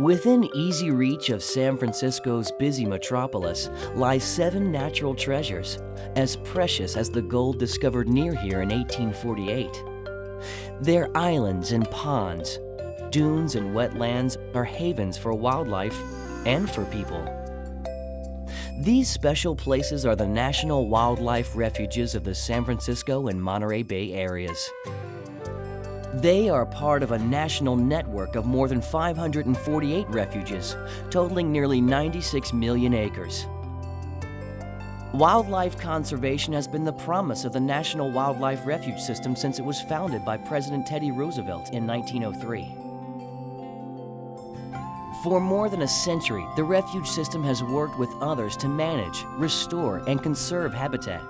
Within easy reach of San Francisco's busy metropolis lie seven natural treasures, as precious as the gold discovered near here in 1848. Their islands and ponds, dunes and wetlands are havens for wildlife and for people. These special places are the National Wildlife Refuges of the San Francisco and Monterey Bay areas. They are part of a national network of more than 548 refuges, totaling nearly 96 million acres. Wildlife conservation has been the promise of the National Wildlife Refuge System since it was founded by President Teddy Roosevelt in 1903. For more than a century, the refuge system has worked with others to manage, restore, and conserve habitat.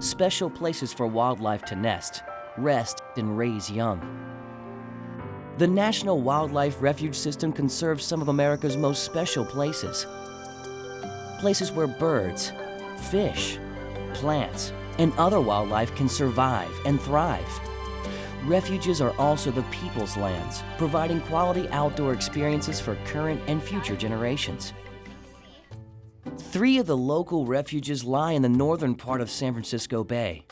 Special places for wildlife to nest, rest, and raise young. The National Wildlife Refuge System conserves some of America's most special places. Places where birds, fish, plants, and other wildlife can survive and thrive. Refuges are also the people's lands, providing quality outdoor experiences for current and future generations. Three of the local refuges lie in the northern part of San Francisco Bay.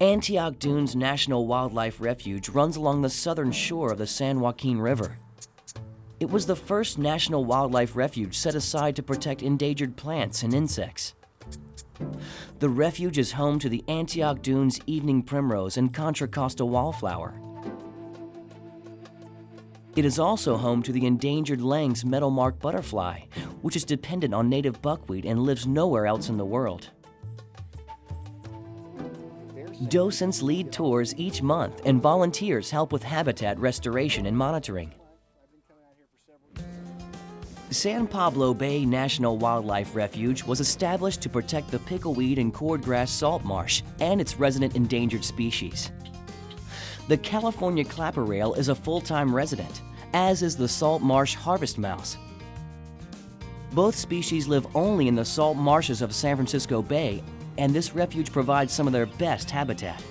Antioch Dunes National Wildlife Refuge runs along the southern shore of the San Joaquin River. It was the first national wildlife refuge set aside to protect endangered plants and insects. The refuge is home to the Antioch Dunes evening primrose and Contra Costa wallflower. It is also home to the endangered Lang's metalmark butterfly, which is dependent on native buckwheat and lives nowhere else in the world. Docents lead tours each month and volunteers help with habitat restoration and monitoring. San Pablo Bay National Wildlife Refuge was established to protect the pickleweed and cordgrass salt marsh and its resident endangered species. The California clapper rail is a full-time resident, as is the salt marsh harvest mouse. Both species live only in the salt marshes of San Francisco Bay, and this refuge provides some of their best habitat.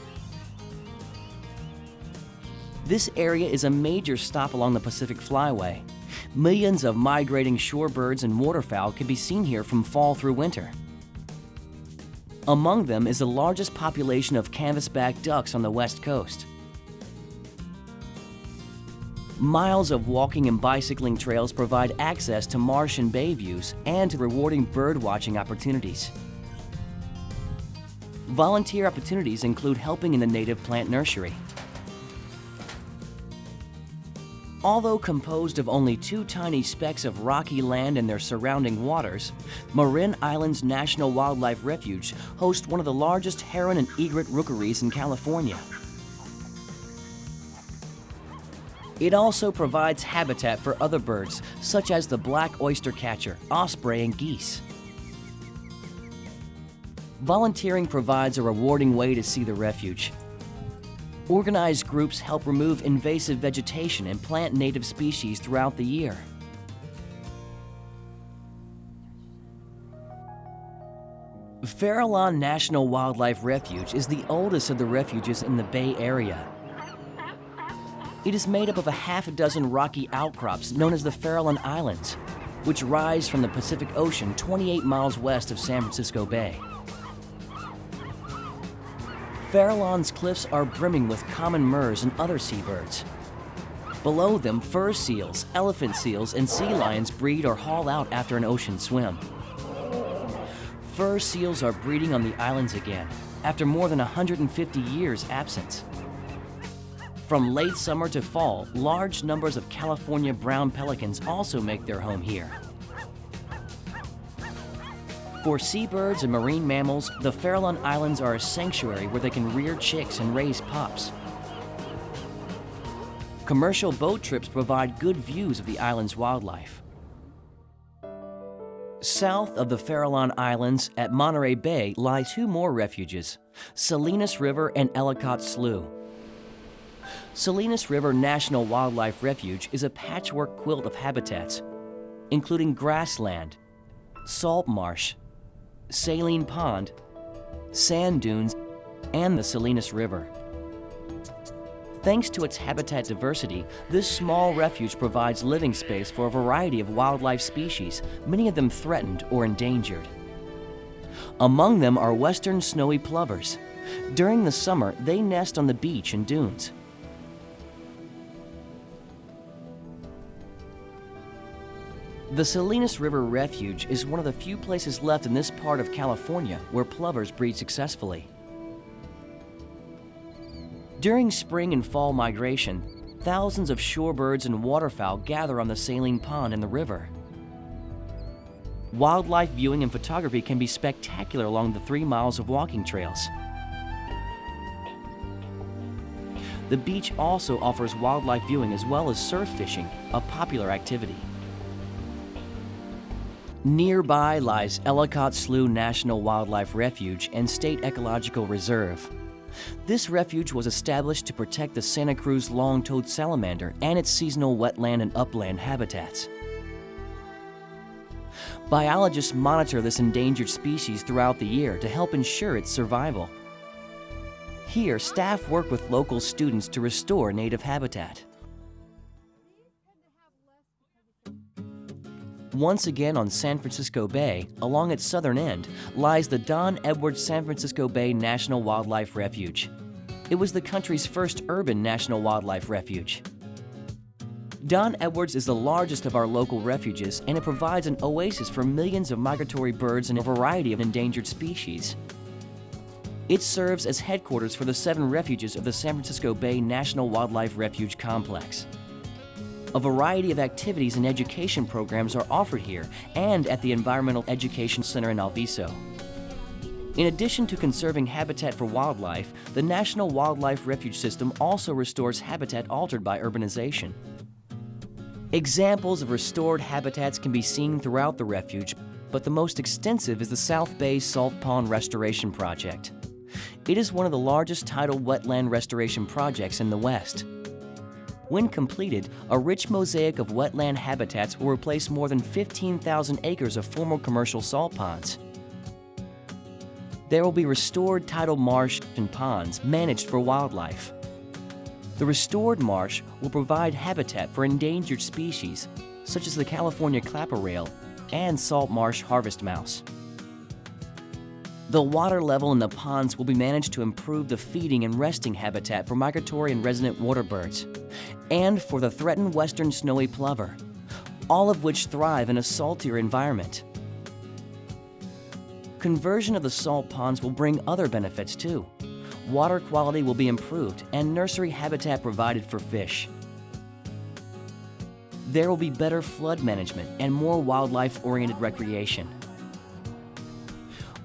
This area is a major stop along the Pacific Flyway, Millions of migrating shorebirds and waterfowl can be seen here from fall through winter. Among them is the largest population of canvasback ducks on the west coast. Miles of walking and bicycling trails provide access to marsh and bay views and to rewarding bird watching opportunities. Volunteer opportunities include helping in the native plant nursery, Although composed of only two tiny specks of rocky land and their surrounding waters, Marin Islands National Wildlife Refuge hosts one of the largest heron and egret rookeries in California. It also provides habitat for other birds, such as the black oyster catcher, osprey, and geese. Volunteering provides a rewarding way to see the refuge, Organized groups help remove invasive vegetation and plant native species throughout the year. Farallon National Wildlife Refuge is the oldest of the refuges in the Bay Area. It is made up of a half a dozen rocky outcrops known as the Farallon Islands, which rise from the Pacific Ocean 28 miles west of San Francisco Bay. Farallon's cliffs are brimming with common murres and other seabirds. Below them, fur seals, elephant seals, and sea lions breed or haul out after an ocean swim. Fur seals are breeding on the islands again, after more than 150 years absence. From late summer to fall, large numbers of California brown pelicans also make their home here. For seabirds and marine mammals, the Farallon Islands are a sanctuary where they can rear chicks and raise pups. Commercial boat trips provide good views of the island's wildlife. South of the Farallon Islands at Monterey Bay lie two more refuges, Salinas River and Ellicott Slough. Salinas River National Wildlife Refuge is a patchwork quilt of habitats, including grassland, salt marsh, Saline Pond, sand dunes, and the Salinas River. Thanks to its habitat diversity, this small refuge provides living space for a variety of wildlife species, many of them threatened or endangered. Among them are western snowy plovers. During the summer, they nest on the beach and dunes. The Salinas River Refuge is one of the few places left in this part of California where plovers breed successfully. During spring and fall migration, thousands of shorebirds and waterfowl gather on the saline pond in the river. Wildlife viewing and photography can be spectacular along the three miles of walking trails. The beach also offers wildlife viewing as well as surf fishing, a popular activity. Nearby lies Ellicott Slough National Wildlife Refuge and State Ecological Reserve. This refuge was established to protect the Santa Cruz long-toed salamander and its seasonal wetland and upland habitats. Biologists monitor this endangered species throughout the year to help ensure its survival. Here, staff work with local students to restore native habitat. Once again on San Francisco Bay, along its southern end, lies the Don Edwards San Francisco Bay National Wildlife Refuge. It was the country's first urban national wildlife refuge. Don Edwards is the largest of our local refuges and it provides an oasis for millions of migratory birds and a variety of endangered species. It serves as headquarters for the seven refuges of the San Francisco Bay National Wildlife Refuge Complex. A variety of activities and education programs are offered here and at the Environmental Education Center in Alviso. In addition to conserving habitat for wildlife, the National Wildlife Refuge System also restores habitat altered by urbanization. Examples of restored habitats can be seen throughout the refuge, but the most extensive is the South Bay Salt Pond Restoration Project. It is one of the largest tidal wetland restoration projects in the West. When completed, a rich mosaic of wetland habitats will replace more than 15,000 acres of former commercial salt ponds. There will be restored tidal marsh and ponds managed for wildlife. The restored marsh will provide habitat for endangered species, such as the California clapper rail and salt marsh harvest mouse. The water level in the ponds will be managed to improve the feeding and resting habitat for migratory and resident water birds, and for the threatened western snowy plover, all of which thrive in a saltier environment. Conversion of the salt ponds will bring other benefits too. Water quality will be improved and nursery habitat provided for fish. There will be better flood management and more wildlife-oriented recreation.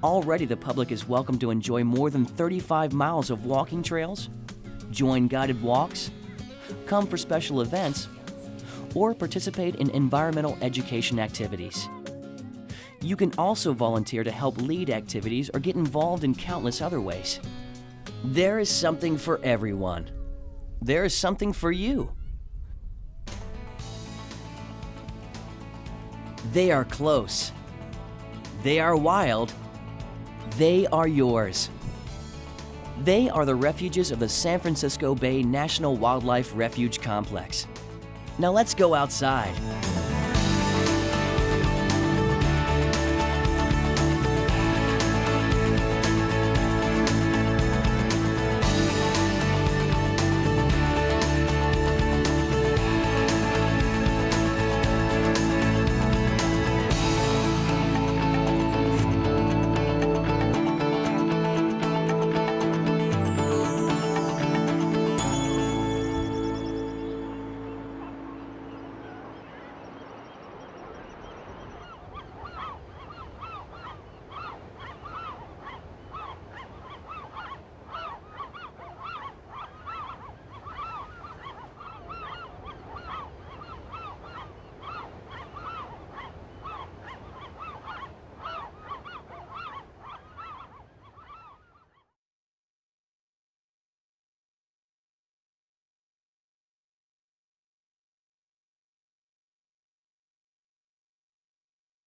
Already the public is welcome to enjoy more than 35 miles of walking trails, join guided walks, come for special events, or participate in environmental education activities. You can also volunteer to help lead activities or get involved in countless other ways. There is something for everyone. There is something for you. They are close. They are wild. They are yours. They are the refuges of the San Francisco Bay National Wildlife Refuge Complex. Now let's go outside.